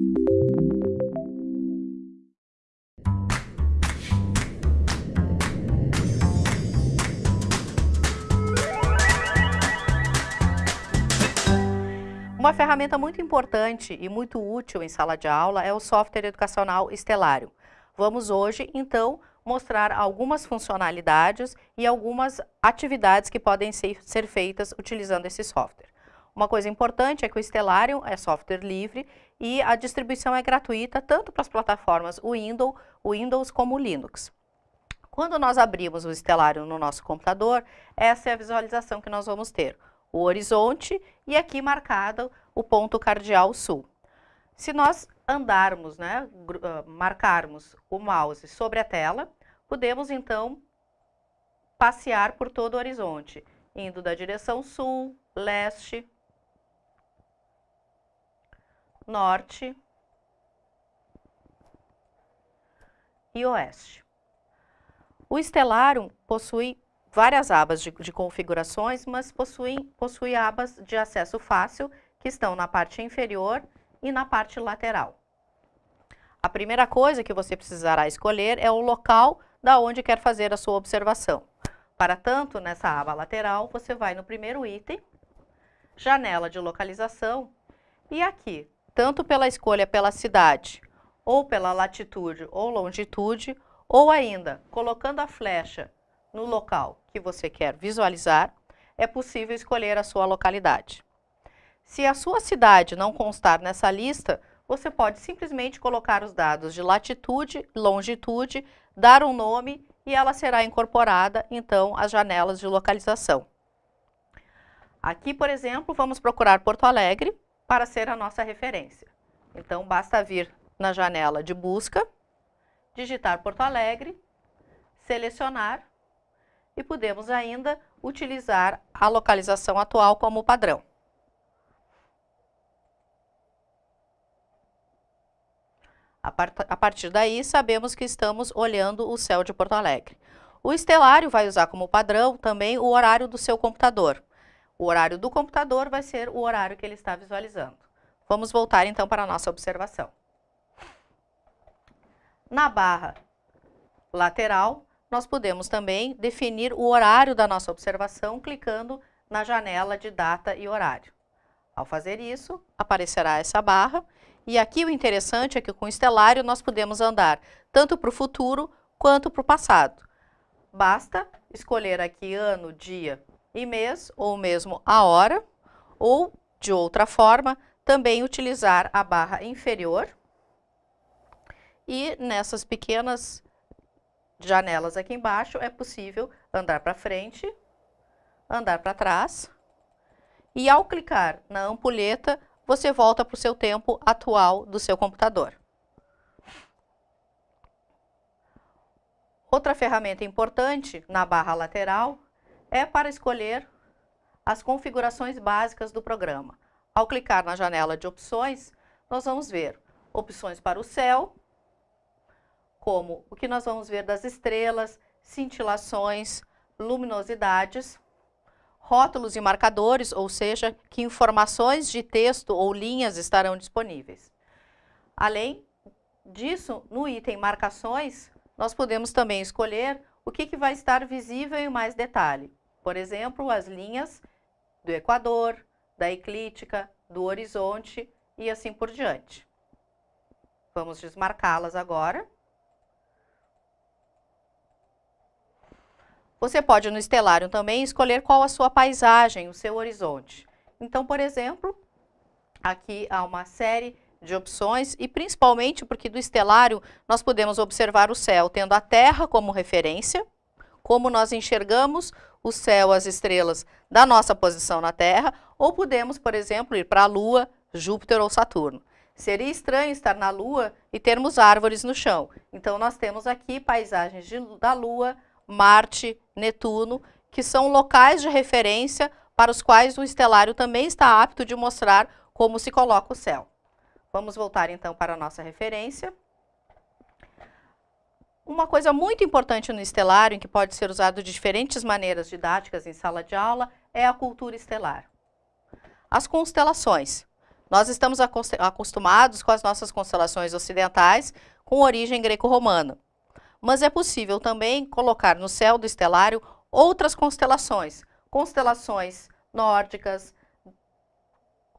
Uma ferramenta muito importante e muito útil em sala de aula é o software educacional Estelário. Vamos hoje, então, mostrar algumas funcionalidades e algumas atividades que podem ser, ser feitas utilizando esse software. Uma coisa importante é que o Stellarium é software livre e a distribuição é gratuita tanto para as plataformas Windows, Windows como Linux. Quando nós abrimos o Stellarium no nosso computador, essa é a visualização que nós vamos ter o horizonte e aqui marcado o ponto cardial sul. Se nós andarmos, né, ah, marcarmos o mouse sobre a tela, podemos então passear por todo o horizonte, indo da direção sul, leste, norte e oeste. O Stellarium possui várias abas de, de configurações, mas possui, possui abas de acesso fácil que estão na parte inferior e na parte lateral. A primeira coisa que você precisará escolher é o local da onde quer fazer a sua observação. Para tanto, nessa aba lateral, você vai no primeiro item, janela de localização, e aqui, tanto pela escolha pela cidade, ou pela latitude ou longitude, ou ainda colocando a flecha no local que você quer visualizar, é possível escolher a sua localidade. Se a sua cidade não constar nessa lista, você pode simplesmente colocar os dados de latitude, longitude, dar um nome e ela será incorporada, então, às janelas de localização. Aqui, por exemplo, vamos procurar Porto Alegre para ser a nossa referência. Então, basta vir na janela de busca, digitar Porto Alegre, selecionar e podemos ainda utilizar a localização atual como padrão. A partir daí, sabemos que estamos olhando o céu de Porto Alegre. O estelário vai usar como padrão também o horário do seu computador. O horário do computador vai ser o horário que ele está visualizando. Vamos voltar então para a nossa observação. Na barra lateral, nós podemos também definir o horário da nossa observação clicando na janela de data e horário. Ao fazer isso, aparecerá essa barra e aqui o interessante é que com o estelário nós podemos andar tanto para o futuro quanto para o passado. Basta escolher aqui ano, dia e mês, ou mesmo a hora, ou, de outra forma, também utilizar a barra inferior e nessas pequenas janelas aqui embaixo, é possível andar para frente, andar para trás. E ao clicar na ampulheta, você volta para o seu tempo atual do seu computador. Outra ferramenta importante na barra lateral é para escolher as configurações básicas do programa. Ao clicar na janela de opções, nós vamos ver opções para o céu, como o que nós vamos ver das estrelas, cintilações, luminosidades, rótulos e marcadores, ou seja, que informações de texto ou linhas estarão disponíveis. Além disso, no item marcações, nós podemos também escolher o que, que vai estar visível em mais detalhe. Por exemplo, as linhas do equador, da eclíptica, do horizonte e assim por diante. Vamos desmarcá-las agora. Você pode no estelário também escolher qual a sua paisagem, o seu horizonte. Então, por exemplo, aqui há uma série de opções e principalmente porque do estelário nós podemos observar o céu tendo a Terra como referência, como nós enxergamos o céu, as estrelas da nossa posição na Terra, ou podemos, por exemplo, ir para a Lua, Júpiter ou Saturno. Seria estranho estar na Lua e termos árvores no chão. Então, nós temos aqui paisagens de, da Lua, Marte, Netuno, que são locais de referência para os quais o estelário também está apto de mostrar como se coloca o céu. Vamos voltar então para a nossa referência. Uma coisa muito importante no estelário, que pode ser usado de diferentes maneiras didáticas em sala de aula, é a cultura estelar. As constelações. Nós estamos acostumados com as nossas constelações ocidentais com origem greco-romana. Mas é possível também colocar no céu do estelário outras constelações, constelações nórdicas,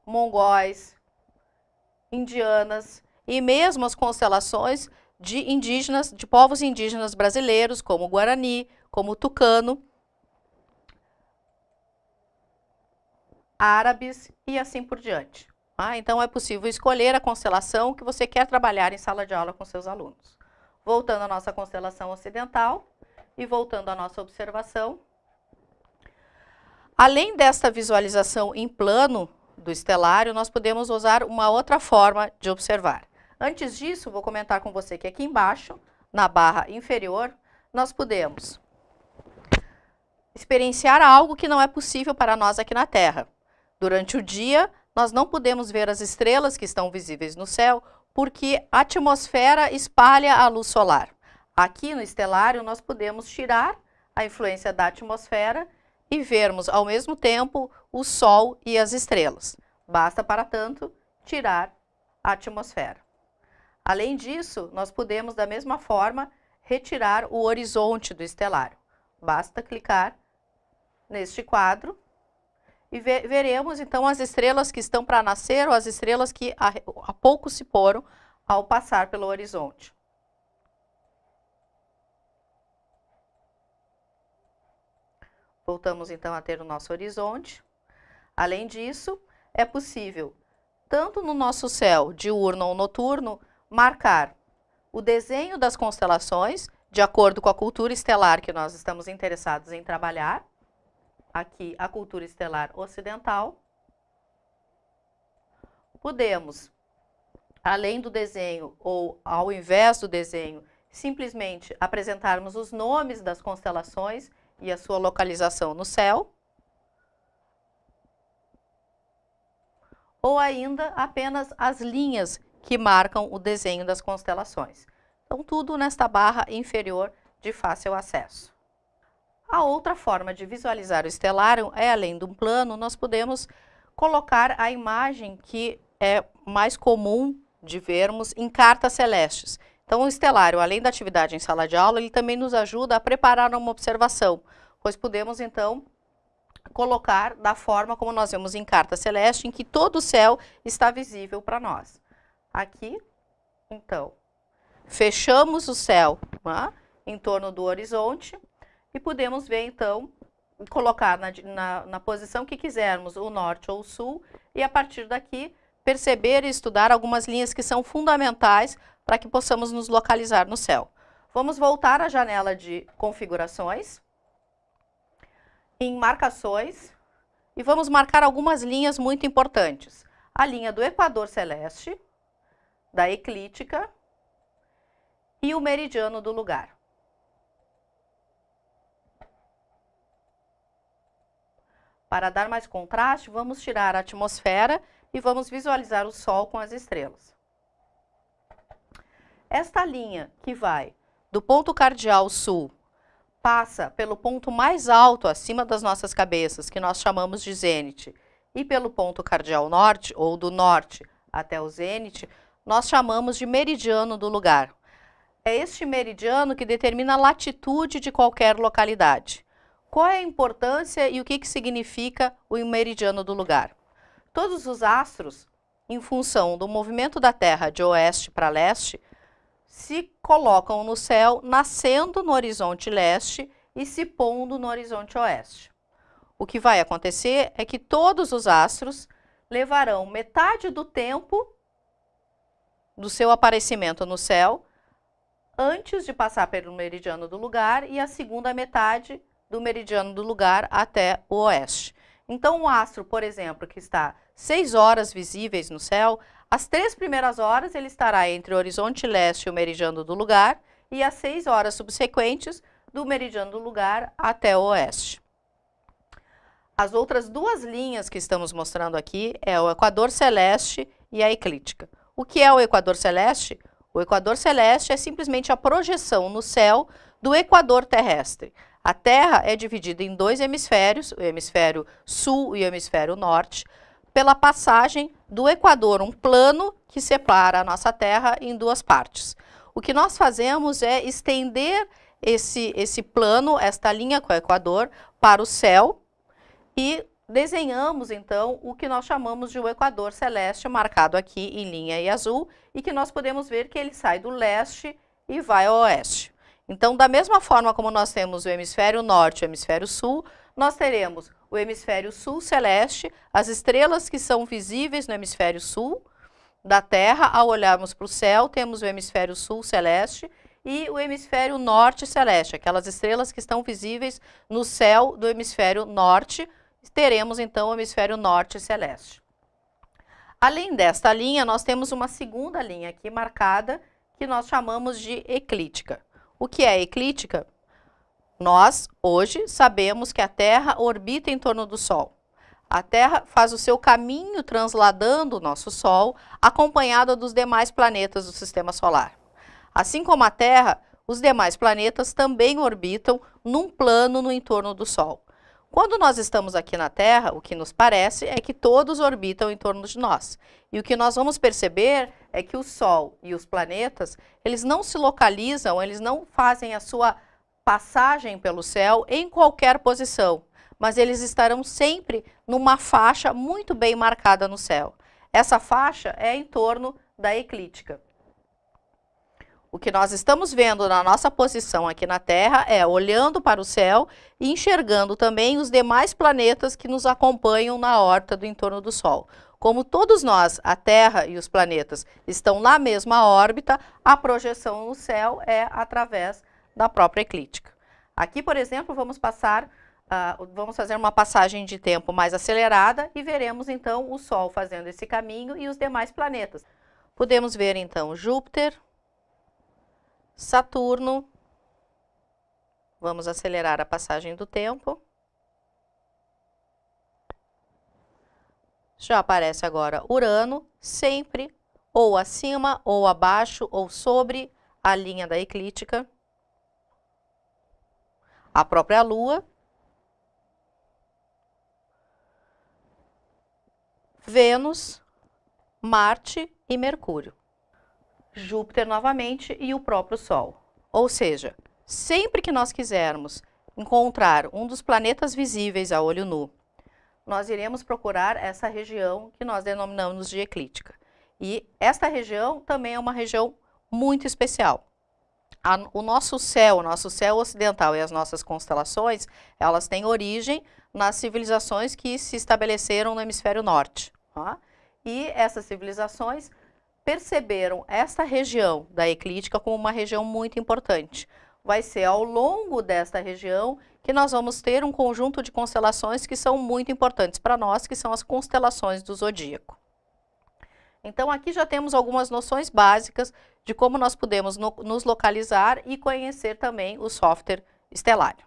mongóis, indianas e mesmo as constelações de indígenas, de povos indígenas brasileiros, como Guarani, como Tucano, árabes e assim por diante. Ah, então é possível escolher a constelação que você quer trabalhar em sala de aula com seus alunos. Voltando à nossa constelação ocidental e voltando à nossa observação. Além desta visualização em plano do estelário, nós podemos usar uma outra forma de observar. Antes disso, vou comentar com você que aqui embaixo, na barra inferior, nós podemos experienciar algo que não é possível para nós aqui na Terra. Durante o dia, nós não podemos ver as estrelas que estão visíveis no céu, porque a atmosfera espalha a luz solar. Aqui no estelário, nós podemos tirar a influência da atmosfera e vermos ao mesmo tempo o Sol e as estrelas. Basta, para tanto, tirar a atmosfera. Além disso, nós podemos, da mesma forma, retirar o horizonte do estelário. Basta clicar neste quadro e ve veremos então as estrelas que estão para nascer ou as estrelas que há pouco se foram ao passar pelo horizonte. Voltamos então a ter o nosso horizonte. Além disso, é possível, tanto no nosso céu diurno ou noturno, marcar o desenho das constelações, de acordo com a cultura estelar que nós estamos interessados em trabalhar. Aqui, a cultura estelar ocidental. Podemos, além do desenho ou ao invés do desenho, simplesmente apresentarmos os nomes das constelações e a sua localização no céu. Ou ainda apenas as linhas que marcam o desenho das constelações. Então, tudo nesta barra inferior de fácil acesso. A outra forma de visualizar o estelário é, além de um plano, nós podemos colocar a imagem que é mais comum de vermos em cartas celestes. Então, o estelário, além da atividade em sala de aula, ele também nos ajuda a preparar uma observação, pois podemos, então, colocar da forma como nós vemos em carta celeste, em que todo o céu está visível para nós aqui. Então, fechamos o céu né, em torno do horizonte e podemos ver, então, colocar na, na, na, posição que quisermos, o norte ou o sul, e a partir daqui perceber e estudar algumas linhas que são fundamentais para que possamos nos localizar no céu. Vamos voltar à janela de configurações, em marcações, e vamos marcar algumas linhas muito importantes. A linha do equador celeste, da eclíptica e o meridiano do lugar. Para dar mais contraste, vamos tirar a atmosfera e vamos visualizar o Sol com as estrelas. Esta linha que vai do ponto cardial sul, passa pelo ponto mais alto acima das nossas cabeças, que nós chamamos de zênite, e pelo ponto cardial norte, ou do norte até o zênite, nós chamamos de meridiano do lugar. É este meridiano que determina a latitude de qualquer localidade. Qual é a importância e o que, que significa o meridiano do lugar? Todos os astros, em função do movimento da Terra de oeste para leste, se colocam no céu nascendo no horizonte leste e se pondo no horizonte oeste. O que vai acontecer é que todos os astros levarão metade do tempo do seu aparecimento no céu antes de passar pelo meridiano do lugar e a segunda metade do meridiano do lugar até o oeste. Então, um astro, por exemplo, que está seis horas visíveis no céu, as três primeiras horas ele estará entre o horizonte leste e o meridiano do lugar e as seis horas subsequentes do meridiano do lugar até o oeste. As outras duas linhas que estamos mostrando aqui é o equador celeste e a eclíptica. O que é o equador celeste? O equador celeste é simplesmente a projeção no céu do equador terrestre. A Terra é dividida em dois hemisférios, o hemisfério sul e o hemisfério norte, pela passagem do Equador, um plano que separa a nossa Terra em duas partes. O que nós fazemos é estender esse, esse plano, esta linha com o Equador, para o céu e desenhamos então o que nós chamamos de o Equador Celeste, marcado aqui em linha e azul, e que nós podemos ver que ele sai do leste e vai ao oeste. Então, da mesma forma como nós temos o hemisfério norte e o hemisfério sul, nós teremos o hemisfério sul celeste, as estrelas que são visíveis no hemisfério sul da Terra, ao olharmos para o céu, temos o hemisfério sul celeste e o hemisfério norte celeste, aquelas estrelas que estão visíveis no céu do hemisfério norte, teremos então o hemisfério norte celeste. Além desta linha, nós temos uma segunda linha aqui marcada, que nós chamamos de eclíptica. O que é eclíptica? Nós, hoje, sabemos que a Terra orbita em torno do Sol. A Terra faz o seu caminho transladando o nosso Sol, acompanhada dos demais planetas do Sistema Solar. Assim como a Terra, os demais planetas também orbitam num plano no entorno do Sol. Quando nós estamos aqui na Terra, o que nos parece é que todos orbitam em torno de nós. E o que nós vamos perceber é que o Sol e os planetas, eles não se localizam, eles não fazem a sua passagem pelo céu em qualquer posição, mas eles estarão sempre numa faixa muito bem marcada no céu. Essa faixa é em torno da eclíptica. O que nós estamos vendo na nossa posição aqui na Terra é olhando para o céu e enxergando também os demais planetas que nos acompanham na órbita do entorno do Sol. Como todos nós, a Terra e os planetas, estão na mesma órbita, a projeção no céu é através da própria eclíptica. Aqui, por exemplo, vamos passar, uh, vamos fazer uma passagem de tempo mais acelerada e veremos então o Sol fazendo esse caminho e os demais planetas. Podemos ver então Júpiter, Saturno, vamos acelerar a passagem do tempo. Já aparece agora Urano, sempre ou acima, ou abaixo, ou sobre a linha da eclíptica a própria Lua, Vênus, Marte e Mercúrio. Júpiter novamente e o próprio Sol. Ou seja, sempre que nós quisermos encontrar um dos planetas visíveis a olho nu, nós iremos procurar essa região que nós denominamos de eclíptica. E esta região também é uma região muito especial a, o nosso céu, o nosso céu ocidental e as nossas constelações, elas têm origem nas civilizações que se estabeleceram no hemisfério norte. Tá? E essas civilizações perceberam esta região da eclíptica como uma região muito importante. Vai ser ao longo desta região que nós vamos ter um conjunto de constelações que são muito importantes para nós, que são as constelações do zodíaco. Então, aqui já temos algumas noções básicas de como nós podemos no, nos localizar e conhecer também o software estelário.